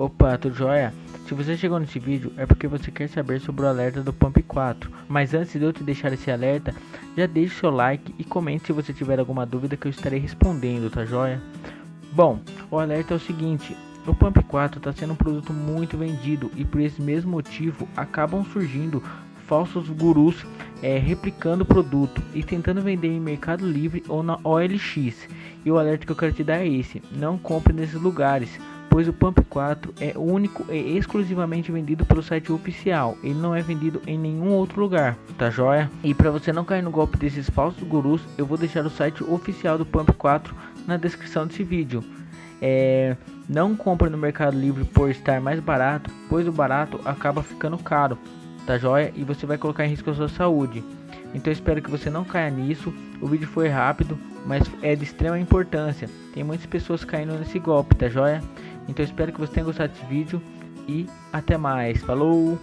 Opa, tudo jóia? Se você chegou nesse vídeo é porque você quer saber sobre o alerta do Pump 4. Mas antes de eu te deixar esse alerta, já deixe seu like e comente se você tiver alguma dúvida que eu estarei respondendo, tá jóia? Bom, o alerta é o seguinte, o Pump 4 está sendo um produto muito vendido e por esse mesmo motivo acabam surgindo falsos gurus é, replicando o produto e tentando vender em Mercado Livre ou na OLX. E o alerta que eu quero te dar é esse: não compre nesses lugares pois o Pump 4 é único e exclusivamente vendido pelo site oficial. Ele não é vendido em nenhum outro lugar, tá joia? E para você não cair no golpe desses falsos gurus, eu vou deixar o site oficial do Pump 4 na descrição desse vídeo. É, não compre no Mercado Livre por estar mais barato, pois o barato acaba ficando caro, tá joia? E você vai colocar em risco a sua saúde. Então espero que você não caia nisso. O vídeo foi rápido, mas é de extrema importância. Tem muitas pessoas caindo nesse golpe, tá joia? Então espero que você tenha gostado desse vídeo e até mais. Falou!